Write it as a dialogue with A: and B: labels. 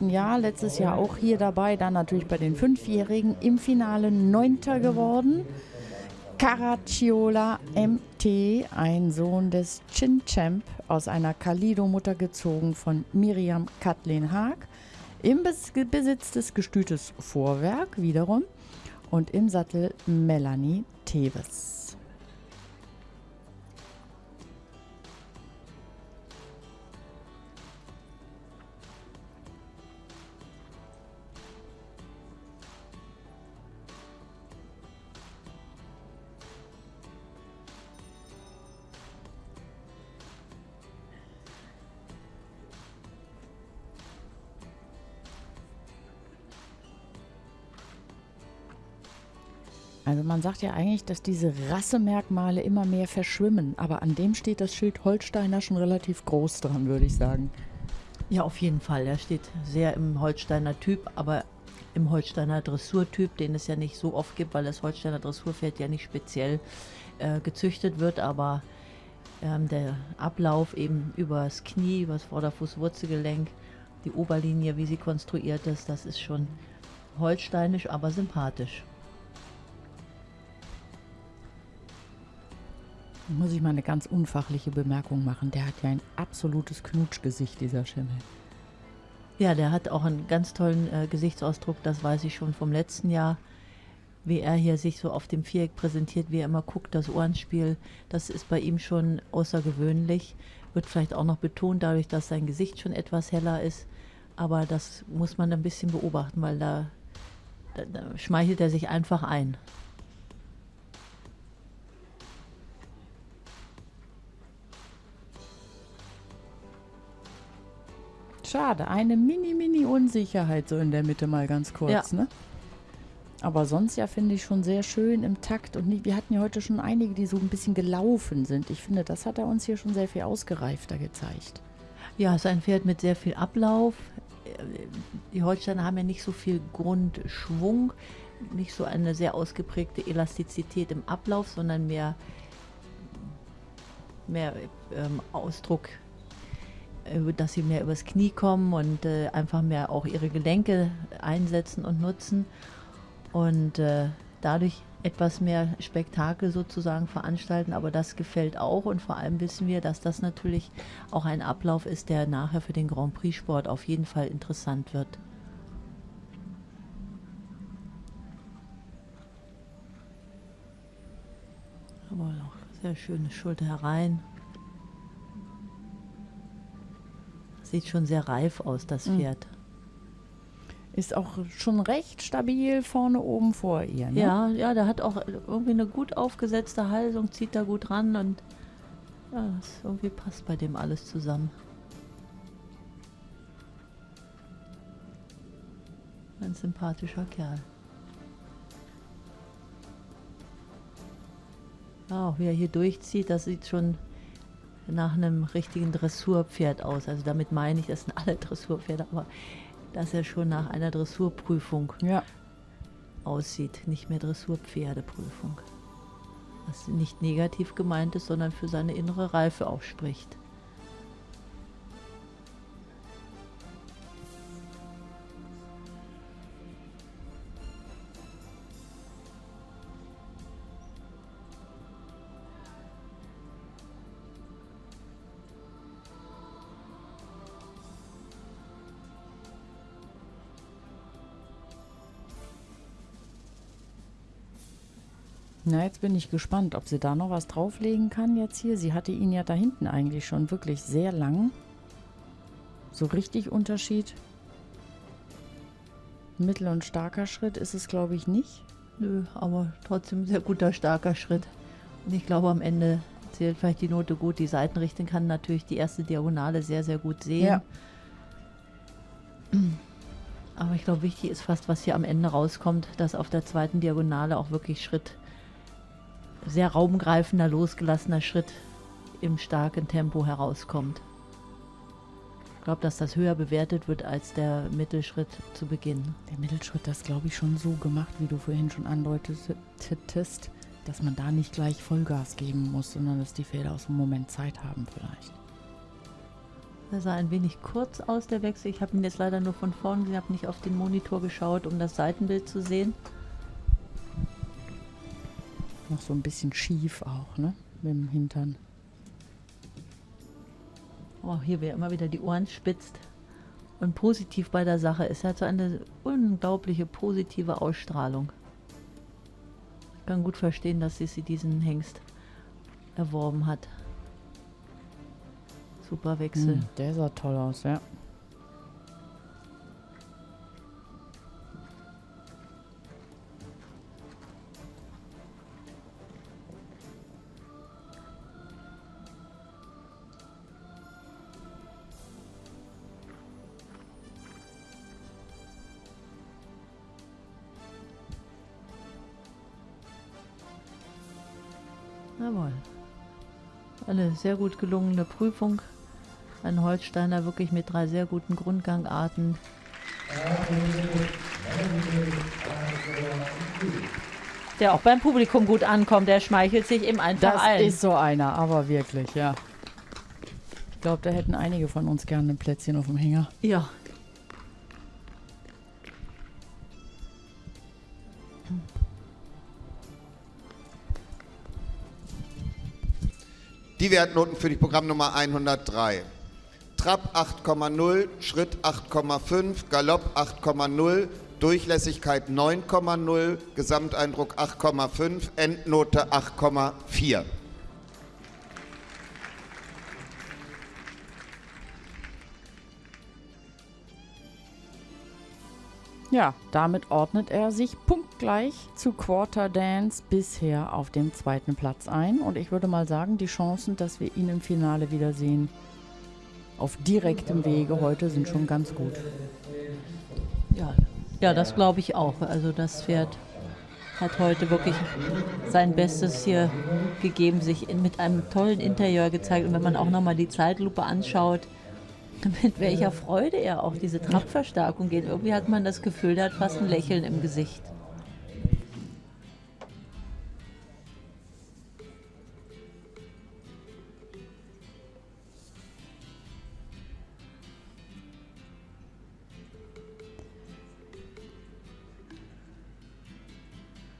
A: Jahr, letztes Jahr auch hier dabei, dann natürlich bei den Fünfjährigen im Finale Neunter geworden. Caracciolo MT, ein Sohn des Chin Champ, aus einer Kalido-Mutter gezogen von Miriam Kathleen Haag. Im Besitz des Gestütes Vorwerk wiederum und im Sattel Melanie Teves. Also man sagt ja eigentlich, dass diese Rassemerkmale immer mehr verschwimmen, aber an dem steht das Schild Holsteiner schon relativ groß dran, würde ich sagen.
B: Ja, auf jeden Fall. Er steht sehr im Holsteiner Typ, aber im Holsteiner Dressurtyp, den es ja nicht so oft gibt, weil das Holsteiner Dressurpferd ja nicht speziell äh, gezüchtet wird, aber ähm, der Ablauf eben übers Knie, übers Vorderfußwurzelgelenk, die Oberlinie, wie sie konstruiert ist, das ist schon holsteinisch, aber sympathisch.
A: Muss ich mal eine ganz unfachliche Bemerkung machen. Der hat ja ein absolutes Knutschgesicht, dieser Schimmel.
B: Ja, der hat auch einen ganz tollen äh, Gesichtsausdruck, das weiß ich schon vom letzten Jahr. Wie er hier sich so auf dem Viereck präsentiert, wie er immer guckt, das Ohrenspiel, das ist bei ihm schon außergewöhnlich. Wird vielleicht auch noch betont, dadurch, dass sein Gesicht schon etwas heller ist. Aber das muss man ein bisschen beobachten, weil da, da, da schmeichelt er sich einfach ein.
A: Schade, eine mini-mini-Unsicherheit so in der Mitte mal ganz kurz, ja. ne? Aber sonst ja finde ich schon sehr schön im Takt und nie, wir hatten ja heute schon einige, die so ein bisschen gelaufen sind. Ich finde, das hat er uns hier schon sehr viel ausgereifter gezeigt.
B: Ja, es ist ein Pferd mit sehr viel Ablauf. Die Holsteiner haben ja nicht so viel Grundschwung, nicht so eine sehr ausgeprägte Elastizität im Ablauf, sondern mehr, mehr ähm, Ausdruck dass sie mehr übers Knie kommen und äh, einfach mehr auch ihre Gelenke einsetzen und nutzen und äh, dadurch etwas mehr Spektakel sozusagen veranstalten, aber das gefällt auch und vor allem wissen wir, dass das natürlich auch ein Ablauf ist, der nachher für den Grand Prix Sport auf jeden Fall interessant wird. Aber auch sehr schöne Schulter herein. Sieht schon sehr reif aus, das mhm. Pferd.
A: Ist auch schon recht stabil vorne oben vor ihr. Ne?
B: Ja, ja, der hat auch irgendwie eine gut aufgesetzte Halsung, zieht da gut ran und ja, das irgendwie passt bei dem alles zusammen. Ein sympathischer Kerl. Ja, auch wie er hier durchzieht, das sieht schon nach einem richtigen Dressurpferd aus. Also damit meine ich, das sind alle Dressurpferde, aber dass er schon nach einer Dressurprüfung ja. aussieht, nicht mehr Dressurpferdeprüfung. Was nicht negativ gemeint ist, sondern für seine innere Reife auch spricht.
A: Na, jetzt bin ich gespannt, ob sie da noch was drauflegen kann jetzt hier. Sie hatte ihn ja da hinten eigentlich schon wirklich sehr lang. So richtig Unterschied. Mittel- und starker Schritt ist es, glaube ich, nicht.
B: Nö, aber trotzdem sehr guter, starker Schritt. Und ich glaube, am Ende zählt vielleicht die Note gut. Die Seitenrichtung kann natürlich die erste Diagonale sehr, sehr gut sehen. Ja. Aber ich glaube, wichtig ist fast, was hier am Ende rauskommt, dass auf der zweiten Diagonale auch wirklich Schritt sehr raumgreifender, losgelassener Schritt im starken Tempo herauskommt. Ich glaube, dass das höher bewertet wird als der Mittelschritt zu Beginn.
A: Der Mittelschritt, das glaube ich schon so gemacht, wie du vorhin schon andeutetest, dass man da nicht gleich Vollgas geben muss, sondern dass die Pferde aus dem Moment Zeit haben vielleicht.
B: Er sah ein wenig kurz aus, der Wechsel. Ich habe ihn jetzt leider nur von vorn gesehen, habe nicht auf den Monitor geschaut, um das Seitenbild zu sehen.
A: Noch so ein bisschen schief auch, ne? Mit dem Hintern.
B: Oh, hier wer immer wieder die Ohren spitzt. Und positiv bei der Sache ist, er hat so eine unglaubliche positive Ausstrahlung. Ich kann gut verstehen, dass sie diesen Hengst erworben hat. Super Wechsel.
A: Hm, der sah toll aus, ja.
B: Jawohl. Eine sehr gut gelungene Prüfung. Ein Holsteiner wirklich mit drei sehr guten Grundgangarten. Der auch beim Publikum gut ankommt, der schmeichelt sich im einfach
A: Das
B: ein.
A: ist so einer, aber wirklich, ja. Ich glaube, da hätten einige von uns gerne ein Plätzchen auf dem Hänger.
B: Ja.
C: Die Wertnoten für die Programmnummer 103. Trab 8,0, Schritt 8,5, Galopp 8,0, Durchlässigkeit 9,0, Gesamteindruck 8,5, Endnote 8,4.
A: Ja, damit ordnet er sich punktgleich zu Quarter Dance bisher auf dem zweiten Platz ein. Und ich würde mal sagen, die Chancen, dass wir ihn im Finale wiedersehen, auf direktem Wege heute sind schon ganz gut.
B: Ja, ja das glaube ich auch. Also das Pferd hat heute wirklich sein Bestes hier gegeben, sich in, mit einem tollen Interieur gezeigt. Und wenn man auch nochmal die Zeitlupe anschaut, mit welcher Freude er auch diese Trabverstärkung geht. Irgendwie hat man das Gefühl, der hat fast ein Lächeln im Gesicht.